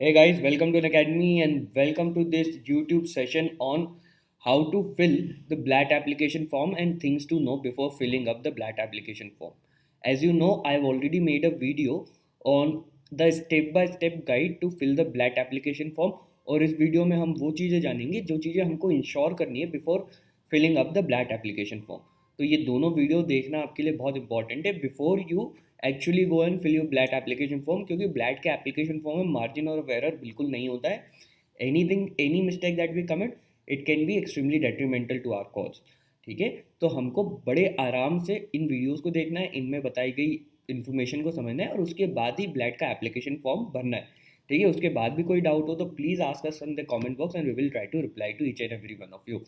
Hey guys, welcome to an academy and welcome to this YouTube session on how to fill the BLAT application form and things to know before filling up the BLAT application form. As you know, I've already made a video on the step by step guide to fill the BLAT application form और इस video में हम वो चीज़ें जानेंगे जो चीज़ें हमको इंश्योर करनी है before filling up the blat application form तो ये दोनों वीडियो देखना आपके लिए बहुत इंपॉर्टेंट है। Before you actually go and fill you CLAT application form क्योंकि ब्लैट के एप्लीकेशन फॉर्म में मार्जिन और वेरर बिल्कुल नहीं होता है। Any thing any mistake that we commit it can be extremely detrimental to our cause ठीक है? तो हमको बड़े आराम से इन वीडियोज़ को देखना है, इनमें बताई गई इन्फॉर्मेशन को समझना है और उसके बाद ही ब्लैट का एप्लीकेशन फॉर्म भरना है, ठीक है? उसके बाद भी कोई डाउट हो तो please ask us in the comment box and we will try to reply to each and every one of you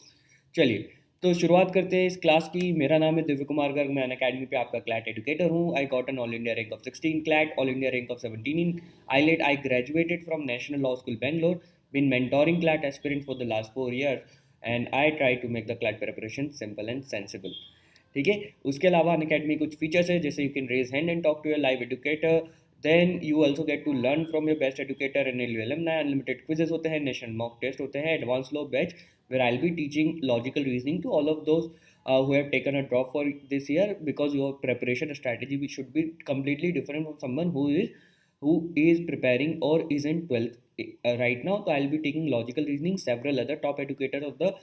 चलिए तो शुरुआत करते हैं इस क्लास की। मेरा नाम है दिव्य कुमार गर्ग, मैं अन अकेडमी पे आपका क्लैट एडुकेटर हूँ। I got an all India rank of 16 CLAT all India rank of 17 in AILET I graduated from National Law School Bangalore been mentoring CLAT aspirant for the last four years and I try to make the CLAT preparation simple and sensible ठीक है? उसके अलावा अन academy कुछ features है, जैसे you can raise hand and talk to your live educator then you also get to learn from your best educator N L L unlimited quizzes होते हैं national mock test होते हैं advance law batch where I'll be teaching logical reasoning to all of those uh, who have taken a drop for this year because your preparation strategy should be completely different from someone who is who is preparing or is in 12th uh, right now. So i'll be taking logical reasoning. Several other top educators of the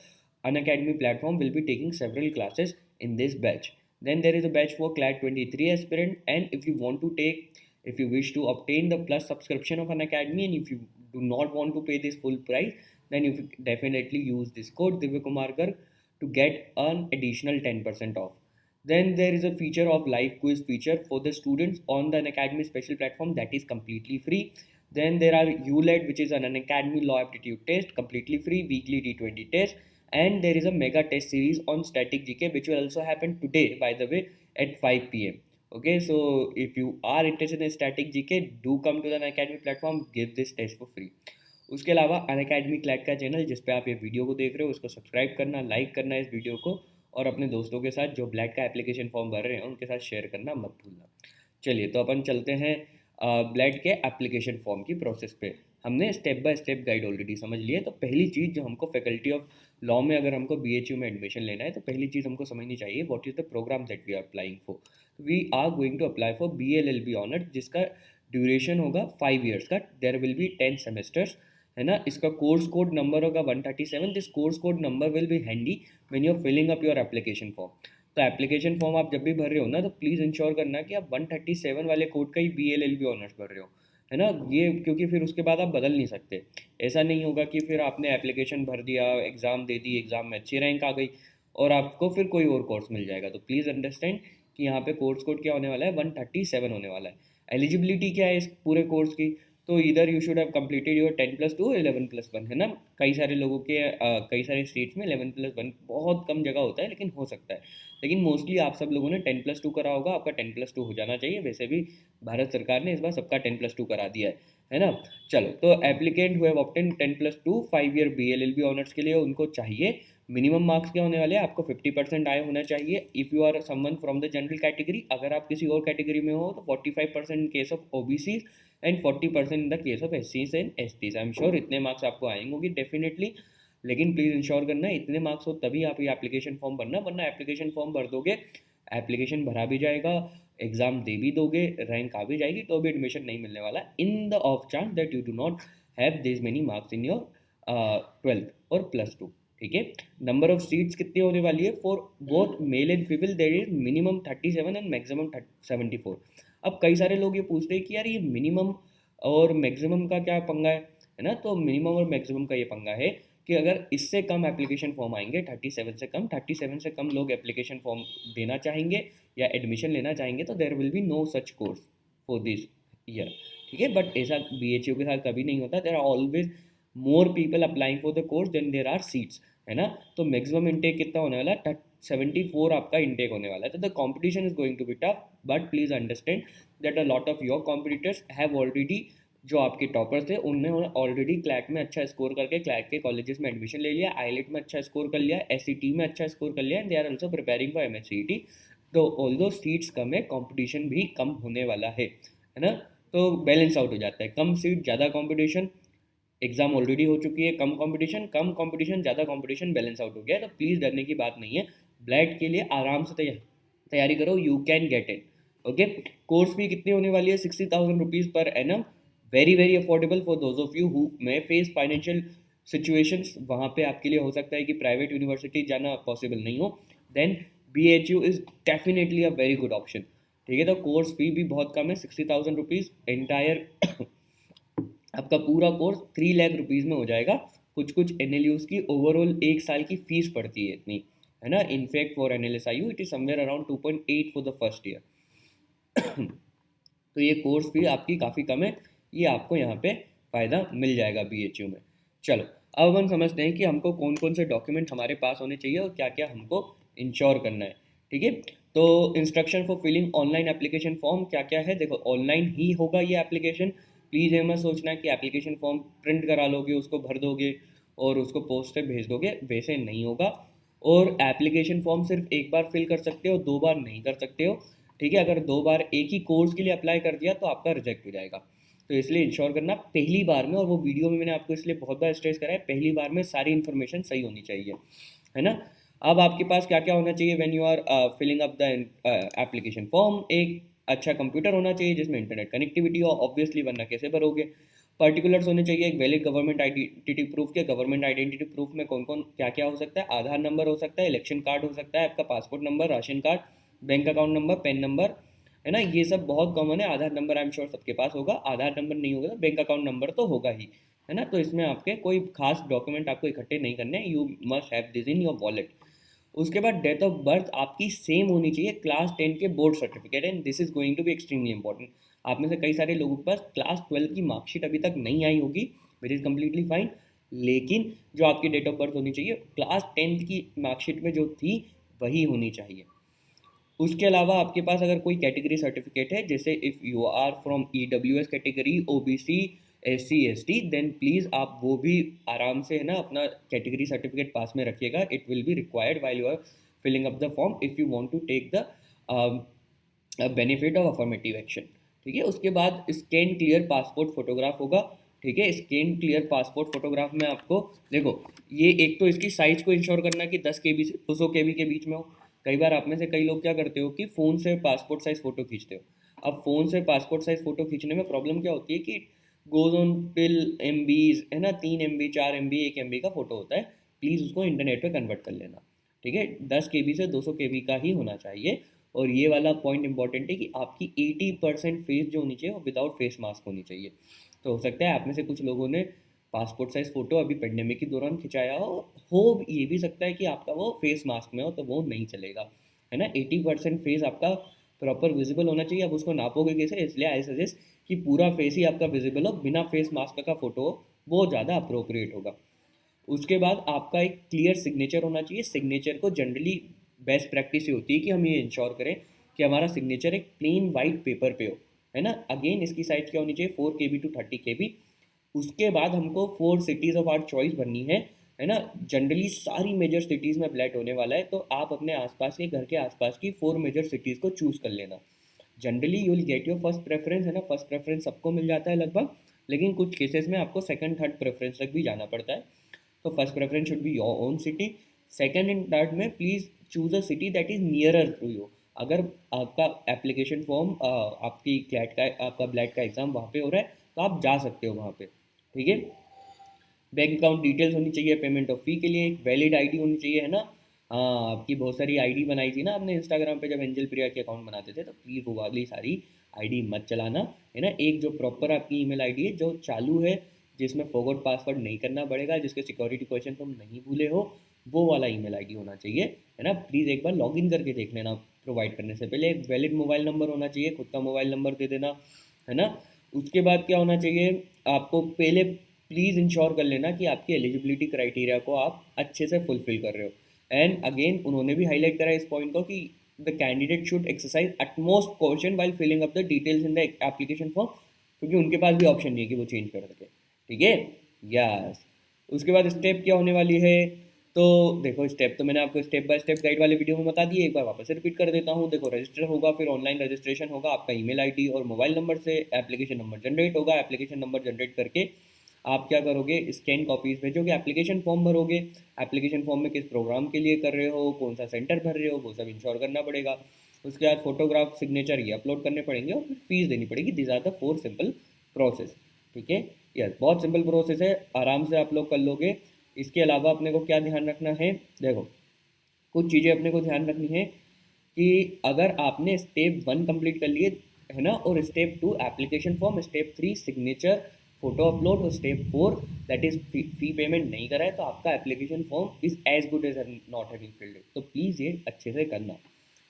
unacademy platform will be taking several classes in this batch. Then there is a batch for class 23 aspirant and if you want to take if you wish to obtain the plus subscription of an academy and if you do not want to pay this full price then you definitely use this code Divyakumar garg to get an additional 10% off. Then there is a feature of live quiz feature for the students on the Academy special platform that is completely free. Then there are ULED which is an Academy law aptitude test completely free weekly T20 test and there is a mega test series on static GK which will also happen today by the way at 5 pm. Okay, so if you are interested in static GK, do come to the Academy platform, give this test for free. उसके अलावा Unacademy CLAT का channel जिस पे आप ये video को देख रहे हो, उसको सब्सक्राइब करना लाइक करना इस वीडियो को, और अपने दोस्तों के साथ जो ब्लैक का एप्लीकेशन फॉर्म भर रहे हैं, उनके साथ शेयर करना मत भूलना। चलिए तो अपन चलते हैं ब्लैड के एप्लीकेशन फॉर्म की प्रोसेस पे। हमने step by step guide already समझ लिया तो पहली चीज़ जो हमको फैकल्टी ऑफ़ लॉ में अगर हमको बीएचयू में एडमिशन लेना है तो पहली चीज़ हमको समझनी चाहिए what is the program that we are applying for we are going to apply for B L L B honour जिसका ड्यूरेशन होगा फाइव ईयर्स का there will be ten semesters है ना? इसका कोर्स कोड नंबर होगा one thirty seven this course code number will be handy when you are filling up your application form तो application form आप जब भी भर रहे हो ना तो प्लीज़ इंश्योर करना कि आप वन थर्टी सेवन वाले कोड का ही B L L B honours भर रहे हो, है ना? ये क्योंकि फिर उसके बाद आप बदल नहीं सकते। ऐसा नहीं होगा कि फिर आपने एप्लीकेशन भर दिया एग्ज़ाम दे दी एग्ज़ाम में अच्छी रैंक आ गई और आपको फिर कोई और कोर्स मिल जाएगा। तो प्लीज़ अंडरस्टैंड कि यहाँ पे कोर्स कोड क्या होने वाला है? वन थर्टी सेवन होने वाला है। एलिजिबिलिटी क्या है इस पूरे कोर्स की? तो इधर you should have completed your ten plus two eleven plus one है ना? कई सारे लोगों के कई सारे स्टेट्स में इलेवन प्लस वन बहुत कम जगह होता है, लेकिन हो सकता है। लेकिन मोस्टली आप सब लोगों ने टेन प्लस टू करा होगा, आपका टेन प्लस टू हो जाना चाहिए। वैसे भी भारत सरकार ने इस बार सबका टेन प्लस टू करा दिया है है ना? चलो तो एप्लीकेंट हुए obtain ten plus two five year B L L B honours के लिए उनको चाहिए। मिनिमम मार्क्स क्या होने वाले हैं? आपको फिफ्टी परसेंट आए होना चाहिए। If you are someone from the general category अगर आप किसी और कैटेगरी में हो तो forty five percent case of O B C and forty percent in the case of S C and S T I am sure इतने marks आपको आएँगे डेफिनेटली लेकिन प्लीज़ इंश्योर करना, इतने मार्क्स हो तभी आप ये एप्लीकेशन फॉर्म भरना, वरना एप्लीकेशन फॉर्म भर दोगे एप्लीकेशन भरा भी जाएगा एग्ज़ाम दे भी दोगे रैंक आ भी जाएगी तो भी एडमिशन नहीं मिलने वाला. In the off chance that you do not have this many marks in your twelfth और प्लस टू ठीक है? नंबर ऑफ़ सीट्स कितनी होने वाली है? For both male and female there is minimum thirty seven and maximum seventy four अब कई सारे लोग ये पूछते हैं कि यार ये मिनिमम और मैक्सिमम का क्या पंगा है? है ना? तो मिनिमम और मैक्सिमम का ये पंगा है कि अगर इससे कम एप्लीकेशन फॉर्म आएँगे थर्टी सेवन से कम थर्टी सेवन से कम लोग एप्लीकेशन फॉर्म देना चाहेंगे या एडमिशन लेना चाहेंगे तो there will be no such course for this year ठीक है? बट ऐसा बी एच यू के साथ कभी नहीं होता। There are always more people applying for the course than there are seats है ना? तो मैक्सिमम इंटेक कितना होने वाला है? सेवेंटी फोर आपका इंटेक होने वाला है तो the competition is going to be tough but please understand that a lot of your competitors have already जो आपके टॉपर्स थे उन्होंने ऑलरेडी क्लैट में अच्छा स्कोर करके क्लैट के कॉलेजेस में एडमिशन ले लिया आईलेट में अच्छा स्कोर कर लिया एस में अच्छा स्कोर कर लिया and they are also preparing for M S C T तो ऑल दो सीट्स कम है कॉम्पिटिशन भी कम होने वाला है है ना? तो बैलेंस आउट हो जाता है, कम सीट ज़्यादा कॉम्पिटिशन एग्ज़ाम ऑलरेडी हो चुकी है, कम कंपटीशन कम कंपटीशन ज़्यादा कंपटीशन बैलेंस आउट हो गया है तो प्लीज़ डरने की बात नहीं है। ब्लैड के लिए आराम से तैयार करो you can get it okay course fee कितनी होने वाली है? Sixty thousand rupees per annum very very affordable for those of you who may face financial situations वहाँ पे आपके लिए हो सकता है कि प्राइवेट यूनिवर्सिटी जाना पॉसिबल नहीं हो. Then B H U is definitely a very good option ठीक है? तो कोर्स फ़ी भी बहुत कम है सिक्सटी थाउज़ेंड रुपीज़ एंटायर आपका पूरा कोर्स थ्री लाख रुपीज़ में हो जाएगा. कुछ कुछ एन एल यूज़ की ओवरऑल एक साल की फ़ीस पड़ती है इतनी. है ना? In fact for N L S I U it is somewhere around two point eight for the first year तो ये कोर्स फ़ी आपकी काफ़ी कम है। ये आपको यहाँ पे फ़ायदा मिल जाएगा बी एच यू में। चलो, अब हम समझते हैं कि हमको कौन कौन से डॉक्यूमेंट हमारे पास होने चाहिए और क्या क्या हमको इंश्योर करना है। ठीक है? तो instruction for filling online application form क्या क्या है? देखो ऑनलाइन ही होगा ये एप्लीकेशन प्लीज़ ये मत सोचना कि एप्लीकेशन फॉर्म प्रिंट करा लोगे, उसको भर दोगे और उसको पोस्ट से भेज दोगे। वैसे नहीं होगा। और एप्लीकेशन फॉर्म सिर्फ़ एक बार फिल कर सकते हो, दो बार नहीं कर सकते हो। ठीक है, अगर दो बार एक ही कोर्स के लिए अप्लाई कर दिया तो आपका रिजेक्ट हो जाएगा। तो इसलिए इंश्योर करना पहली बार में, और वो वीडियो में मैंने आपको इसलिए बहुत बार स्ट्रेस करा है पहली बार में सारी इन्फॉर्मेशन सही होनी चाहिए। है ना? अब आपके पास क्या क्या होना चाहिए when you are filling up the application form एक अच्छा कंप्यूटर होना चाहिए जिसमें इंटरनेट कनेक्टिविटी हो ऑब्वियसली वरना कैसे भरोगे? पर्टिकुलर्स होने चाहिए, एक वैलिड गवर्नमेंट आइडेंटिटी प्रूफ के गवर्नमेंट आइडेंटिटी प्रूफ में कौन कौन क्या क्या हो सकता है? आधार नंबर हो सकता है इलेक्शन कार्ड हो सकता है, आपका passport number ration card bank account number PAN number है ना? ये सब बहुत कॉमन है, Aadhaar number I am sure सबके पास होगा, आधार नंबर नहीं होगा तो बैंक अकाउंट नंबर तो होगा ही, है ना? तो इसमें आपके कोई खास डॉक्यूमेंट आपको इकट्ठे नहीं करने you must have this in your wallet उसके बाद डेट ऑफ़ बर्थ आपकी सेम होनी चाहिए क्लास टेन के board certificate and this is going to be extremely important आप में से कई सारे लोगों के पास क्लास ट्वेल्व की मार्कशीट अभी तक नहीं आई होगी विच इज़ कम्प्लीटली फाइन लेकिन जो आपकी डेट ऑफ़ बर्थ होनी चाहिए क्लास टेंथ की मार्कशीट में जो थी, वही होनी चाहिए। उसके अलावा आपके पास अगर कोई कैटेगरी सर्टिफिकेट है, जैसे if you are from E W S category O B C S C S T then please आप वो भी आराम से, है ना, अपना कैटेगरी सर्टिफिकेट पास में रखिएगा। It will be required while you are filling up the form if you want to take the benefit of affirmative action ठीक है? उसके बाद स्कैन क्लियर पासपोर्ट फोटोग्राफ होगा, ठीक है? स्कैन क्लियर पासपोर्ट फोटोग्राफ में आपको, देखो, ये एक तो इसकी साइज़ को इंश्योर करना कि दस के बी से, दो सौ के बी के बीच में हो। कई बार आप में से कई लोग क्या करते हो कि फ़ोन से पासपोर्ट साइज़ फ़ोटो खींचते हो। अब फ़ोन से पासपोर्ट साइज़ फ़ोटो खींचने में प्रॉब्लम क्या होती है कि गोज ऑन टिल एम है ना? तीन एम बी चार एम बी एक एम बी का फ़ोटो होता है। प्लीज़ उसको इंटरनेट पे कन्वर्ट कर लेना, ठीक है? दस के बी से दो सौ के बी का ही होना चाहिए। और ये वाला पॉइंट इंपॉर्टेंट है कि आपकी एटी परसेंट फेस जो होनी चाहिए, वो विदाउट फेस मास्क होनी चाहिए। तो हो सकता है आप में से कुछ लोगों ने पासपोर्ट साइज़ फ़ोटो अभी पेंडेमिक के दौरान खिंचाया हो हो ये भी सकता है कि आपका वो फेस मास्क में हो तो वो नहीं चलेगा। है ना? एटी परसेंट फेस आपका प्रॉपर विजिबल होना चाहिए। अब उसको नापोगे कैसे? इसलिए आई सजेस्ट कि पूरा फेस ही आपका विजिबल हो, बिना फेस मास्क का फ़ोटो हो, वो ज़्यादा अप्रोप्रिएट होगा। उसके बाद आपका एक क्लियर सिग्नेचर होना चाहिए। सिग्नेचर को जनरली बेस्ट प्रैक्टिस ये होती है कि हम ये इंश्योर करें कि हमारा सिग्नेचर एक प्लेन वाइट पेपर पे हो, है ना? अगेन इसकी साइज़ क्या होनी चाहिए? Four K B to thirty K B उसके बाद हमको four cities of our choice बननी है है ना? जनरली सारी मेजर सिटीज़ में ब्लैट होने वाला है तो आप अपने आसपास के घर के आसपास की फोर मेजर सिटीज़ को चूज़ कर लेना। Generally you will get your first preference है ना? फ़र्स्ट प्रेफरेंस सबको मिल जाता है लगभग, लेकिन कुछ केसेस में आपको सेकंड थर्ड प्रेफरेंस तक भी जाना पड़ता है। तो first preference should be your own city second and third में please choose a city that is nearer to you अगर आपका एप्लीकेशन फॉर्म आपकी क्लैट का, आपका ब्लैट का एग्ज़ाम वहाँ पे हो रहा है तो आप जा सकते हो वहाँ पे, ठीक है? बैंक अकाउंट डिटेल्स होनी चाहिए पेमेंट ऑफ़ फ़ी के लिए एक वैलिड आईडी होनी चाहिए, है ना? हाँ आपकी बहुत सारी आईडी बनाई थी ना आपने इंस्टाग्राम पे जब एंजल प्रिया के अकाउंट बनाते थे तो प्लीज़ वो वाली सारी आईडी मत चलाना, है ना? एक जो प्रॉपर आपकी ईमेल आईडी है, जो चालू है, जिसमें फॉरवर्ड पासवर्ड नहीं करना पड़ेगा, जिसके सिक्योरिटी क्वेश्चन तुम नहीं भूले हो वो वाला ईमेल आईडी होना चाहिए, है ना? प्लीज़ एक बार लॉगिन करके देख लेना प्रोवाइड करने से पहले एक वैलिड मोबाइल नंबर होना चाहिए, खुद का मोबाइल नंबर दे देना, है ना? उसके बाद क्या होना चाहिए, आपको पहले प्लीज़ इंश्योर कर लेना कि आपकी एलिजिबिलिटी क्राइटेरिया को आप अच्छे से फुलफिल कर रहे हो। एंड अगेन उन्होंने भी हाईलाइट करा इस पॉइंट को कि the candidate should exercise utmost caution while filling up the details in the application form क्योंकि उनके पास भी ऑप्शन नहीं है कि वो चेंज कर सके। ठीक है? यस उसके बाद स्टेप क्या होने वाली है? तो देखो स्टेप तो मैंने आपको स्टेप बाय स्टेप गाइड वाले वीडियो में बता दिए, एक बार वापस से रिपीट कर देता हूँ। देखो रजिस्टर होगा, फिर ऑनलाइन रजिस्ट्रेशन होगा, आपका ईमेल आईडी और मोबाइल नंबर से एप्लीकेशन नंबर जनरेट होगा। एप्लीकेशन नंबर जनरेट करके आप क्या करोगे स्कैन कॉपीज भेजोगे एप्लीकेशन फॉर्म भरोगे। एप्लीकेशन फॉर्म में किस प्रोग्राम के लिए कर रहे हो, कौन सा सेंटर भर रहे हो, वो सब इंश्योर करना पड़ेगा। उसके बाद फोटोग्राफ सिग्नेचर ये अपलोड करने पड़ेंगे और फिर फ़ीस देनी पड़ेगी। These are the four simple process ठीक है? यस बहुत सिंपल प्रोसेस है। आराम से आप लोग कर लोगे। इसके अलावा अपने को क्या ध्यान रखना है? देखो, कुछ चीज़ें अपने को ध्यान रखनी है कि अगर आपने स्टेप वन कंप्लीट कर लिए, है ना, और step two application form step three signature photo upload और step four that is fee payment नहीं करा है तो आपका application form is as good as not having filled तो प्लीज़ ये अच्छे से करना।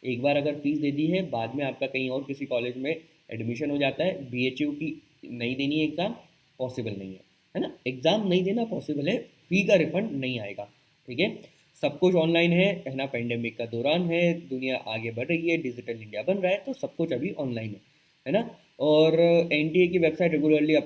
एक बार अगर फ़ीस दे दी है, बाद में आपका कहीं और किसी कॉलेज में एडमिशन हो जाता है BHU की नहीं देनी है एग्ज़ाम पॉसिबल नहीं है। है ना? एग्ज़ाम नहीं देना पॉसिबल है फ़ी का रिफंड नहीं आएगा, ठीक है? सब कुछ ऑनलाइन है ना? पेंडेमिक का दौरान है, दुनिया आगे बढ़ रही है डिजिटल इंडिया बन रहा है तो सब कुछ अभी ऑनलाइन है है ना? और एन की वेबसाइट रेगुलरली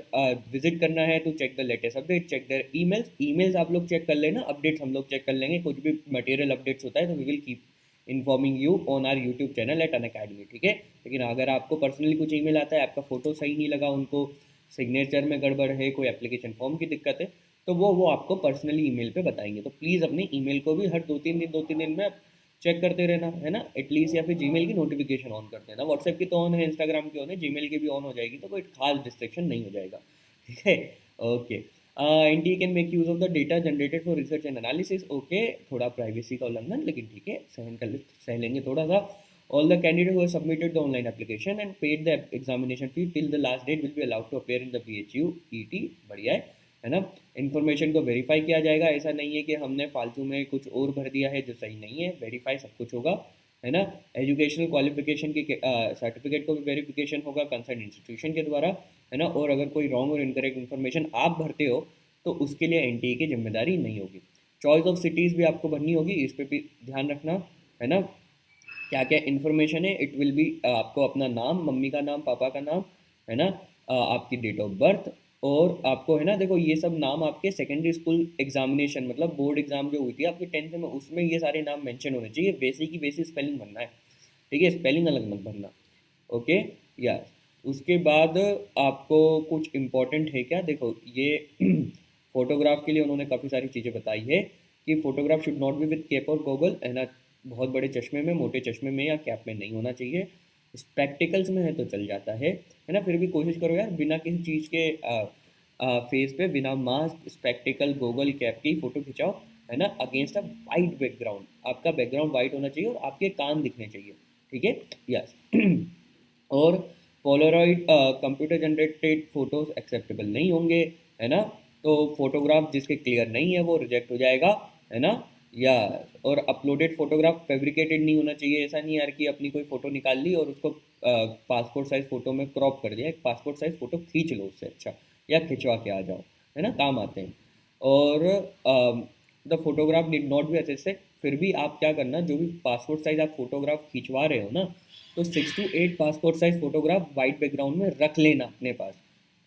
विज़िट करना है तो check the latest update check their emails emails आप लोग चेक कर लेना अपडेट्स हम लोग चेक कर लेंगे, कुछ भी मटेरियल अपडेट्स होता है तो we will keep informing you on our YouTube channel at Unacademy ठीक है? लेकिन अगर आपको पर्सनली कुछ ईमेल आता है, आपका फ़ोटो सही नहीं लगा, उनको सिग्नेचर में गड़बड़ है, कोई एप्लीकेशन फॉर्म की दिक्कत है तो वो वो आपको पर्सनली ईमेल पे बताएँगे। तो प्लीज़ अपने ईमेल को भी हर दो तीन दिन दो तीन दिन में चेक करते रहना, है ना? एटलीस्ट या फिर जीमेल की नोटिफिकेशन ऑन कर देना व्हाट्सएप की तो ऑन है इंस्टाग्राम की ऑन है जीमेल की भी ऑन हो जाएगी तो कोई खास डिस्ट्रेक्शन नहीं हो जाएगा। ठीक है? Okay N T can make use of the data generated for research and analysis okay थोड़ा प्राइवेसी का उल्लंघन, लेकिन ठीक है, सहन कर सह लेंगे थोड़ा सा। All the candidates who have submitted the online application and paid the examination fee till the last date will be allowed to appear in the BHU ET बढ़िया है। है ना? इन्फॉर्मेशन को वेरीफाई किया जाएगा। ऐसा नहीं है कि हमने फालतू में कुछ और भर दिया है जो सही नहीं है। वेरीफाई सब कुछ होगा, है ना? एजुकेशनल क्वालिफिकेशन की सर्टिफिकेट को भी वेरिफिकेशन होगा कंसर्न इंस्टीट्यूशन के द्वारा, है ना? और अगर कोई रॉन्ग और इनकरेक्ट इन्फॉर्मेशन आप भरते हो तो उसके लिए एन की ज़िम्मेदारी नहीं होगी। चॉइस ऑफ़ सिटीज़ भी आपको भरनी होगी, इस पर भी ध्यान रखना, है ना? क्या क्या इन्फॉर्मेशन है इट विल बी आपको अपना नाम, मम्मी का नाम, पापा का नाम, है ना? आपकी डेट ऑफ़ बर्थ और आपको है ना, देखो ये सब नाम आपके सेकेंडरी स्कूल एग्जामिनेशन मतलब बोर्ड एग्ज़ाम जो हुई थी आपके टेंथ में, उसमें ये सारे नाम मेंशन होने चाहिए। बेसिक की बेसिक स्पेलिंग भरना है, ठीक है? स्पेलिंग अलग मत भरना ओके या उसके बाद आपको कुछ इम्पोर्टेंट है क्या? देखो, ये फोटोग्राफ के लिए उन्होंने काफ़ी सारी चीज़ें बताई है कि photograph should not be with cap और गोगल है ना? बहुत बड़े चश्मे में, मोटे चश्मे में या कैप में नहीं होना चाहिए। स्पेक्टिकल्स में है तो चल जाता है है ना? फिर भी कोशिश करो यार बिना किसी चीज़ के आ, आ, फेस पे बिना मास्क स्पेक्टिकल गोगल कैप की फ़ोटो खिंचाओ है ना? अगेंस्ट अ वाइट बैकग्राउंड आपका बैकग्राउंड वाइट होना चाहिए और आपके कान दिखने चाहिए ठीक है? यस और Polaroid computer generated photos acceptable नहीं होंगे है ना? तो फोटोग्राफ जिसके क्लियर नहीं है वो रिजेक्ट हो जाएगा है ना? या, और अपलोडेड फोटोग्राफ फेब्रिकेटेड नहीं होना चाहिए। ऐसा नहीं यार कि अपनी कोई फ़ोटो निकाल ली और उसको पासपोर्ट साइज़ फ़ोटो में क्रॉप कर दिया। एक पासपोर्ट साइज़ फ़ोटो खींच लो उससे अच्छा या खिंचवा के आ जाओ, है ना? काम आते हैं। और the photograph did not be से फिर भी आप क्या करना, जो भी पासपोर्ट साइज़ आप फोटोग्राफ खिंचवा रहे हो ना तो six to eight passport size photograph white background में रख लेना अपने पास,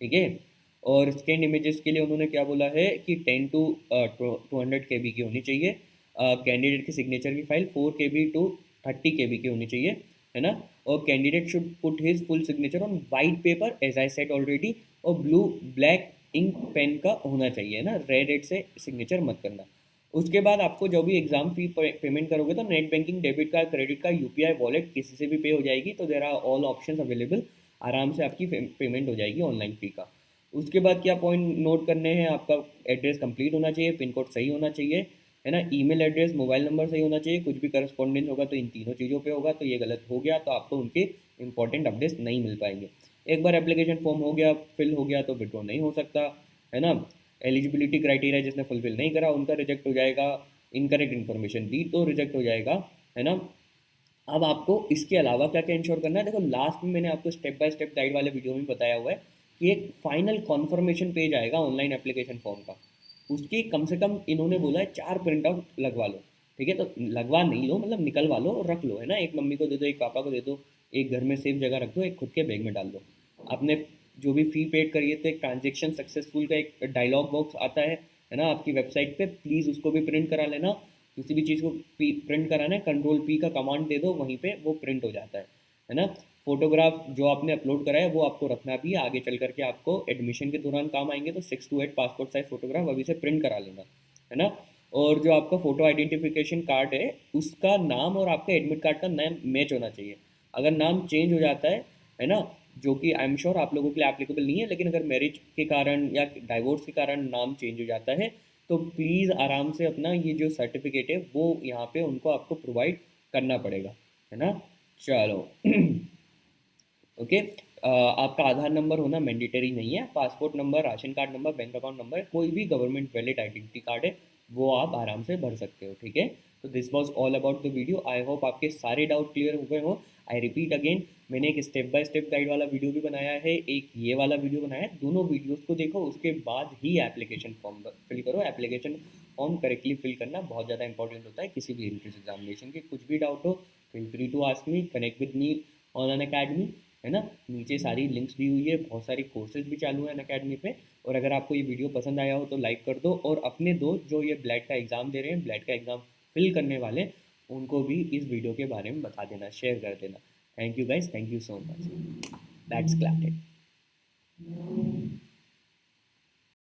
ठीक है? और स्कैन इमेजेस के लिए उन्होंने क्या बोला है कि ten to two hundred K B की होनी चाहिए। कैंडिडेट की सिग्नेचर की file four K B to thirty K B की होनी चाहिए, है ना? और candidate should put his full signature on white paper as I said already और ब्लू ब्लैक इंक पेन का होना चाहिए, है ना? रेड रेड से सिग्नेचर मत करना। उसके बाद आपको जो भी एग्ज़ाम फ़ी पेमेंट करोगे तो net banking debit card credit card UPI wallet किसी से भी पे हो जाएगी तो there are all option available आराम से आपकी पेमेंट हो जाएगी ऑनलाइन फ़ी का। उसके बाद क्या पॉइंट नोट करने हैं? आपका एड्रेस कंप्लीट होना चाहिए पिन कोड सही होना चाहिए। है ना? ईमेल एड्रेस मोबाइल नंबर सही होना चाहिए, कुछ भी करस्पॉन्डेंस होगा तो इन तीनों चीज़ों पे होगा तो ये गलत हो गया तो आपको उनके इंपॉर्टेंट अपडेट्स नहीं मिल पाएँगे। एक बार एप्लीकेशन फॉर्म हो गया फिल हो गया तो विड्रॉ नहीं हो सकता, है ना? एलिजिबिलिटी क्राइटेरिया जिसने फुलफिल नहीं करा, उनका रिजेक्ट हो जाएगा इनकरेक्ट इन्फॉर्मेशन दी तो रिजेक्ट हो जाएगा, है ना? अब आपको इसके अलावा क्या क्या इंश्योर करना है? देखो लास्ट में मैंने आपको स्टेप बाय स्टेप गाइड वाले वीडियो में बताया हुआ है कि एक फाइनल कॉन्फर्मेशन पेज आएगा ऑनलाइन एप्लीकेशन फॉर्म का। उसकी कम से कम इन्होंने बोला है, चार प्रिंट आउट लगवा लो। ठीक है तो लगवा नहीं लो मतलब निकलवा लो और रख लो, है ना? एक मम्मी को दे दो, एक पापा को दे दो, एक घर में सेफ़ जगह रख दो, एक खुद के बैग में डाल दो। आपने जो भी फ़ी पेड करिए तो एक ट्रांजेक्शन सक्सेसफुल का एक डायलॉग बॉक्स आता है है ना? आपकी वेबसाइट पे प्लीज़ उसको भी प्रिंट करा लेना। किसी भी चीज़ को प्रिंट कराना है कंट्रोल पी का कमांड दे दो, वहीं पे वो प्रिंट हो जाता है है ना? फोटोग्राफ जो आपने अपलोड करा है, वो आपको रखना भी है आगे चल करके आपको एडमिशन के दौरान काम आएँगे तो six to eight passport size photograph अभी से प्रिंट करा लेना, है ना? और जो आपका फ़ोटो आइडेंटिफिकेशन कार्ड है, उसका नाम और आपका एडमिट कार्ड का नाम मैच होना चाहिए। अगर नाम चेंज हो जाता है है ना? जो कि आई एम श्योर आप लोगों के लिए एप्लीकेबल नहीं है, लेकिन अगर मैरिज के कारण या डाइवोर्स के कारण नाम चेंज हो जाता है तो प्लीज़ आराम से अपना ये जो सर्टिफिकेट है, वो यहाँ पे उनको आपको प्रोवाइड करना पड़ेगा, है ना? चलो। ओके आपका आधार नंबर होना मैंडेटरी नहीं है। Passport number ration card number bank account number कोई भी गवर्नमेंट वैलिड आइडेंटिटी कार्ड है, वो आप आराम से भर सकते हो, ठीक है? तो this was all about the video I hope आपके सारे डाउट क्लियर हो गए हो। आई रिपीट अगेन मैंने एक स्टेप बाय स्टेप गाइड वाला वीडियो भी बनाया है, एक ये वाला वीडियो बनाया है। दोनों वीडियोस को देखो, उसके बाद ही एप्लीकेशन फॉर्म फिल करो। एप्लीकेशन फॉर्म करेक्टली फिल करना बहुत ज़्यादा इंपॉर्टेंट होता है। किसी भी एंट्रेंस एग्जामिनेशन के कुछ भी डाउट हो feel free to ask me connect with me on Unacademy है ना? नीचे सारी लिंक्स दी हुई है बहुत सारी कोर्सेज भी चालू हैं अकेडमी पे। और अगर आपको ये वीडियो पसंद आया हो तो लाइक कर दो और अपने दोस्त जो ये ब्लैड का एग्ज़ाम दे रहे हैं ब्लैड का एग्ज़ाम फिल करने वाले उनको भी इस वीडियो के बारे में बता देना शेयर कर देना। Thank you guys thank you so much that's क्लैटेड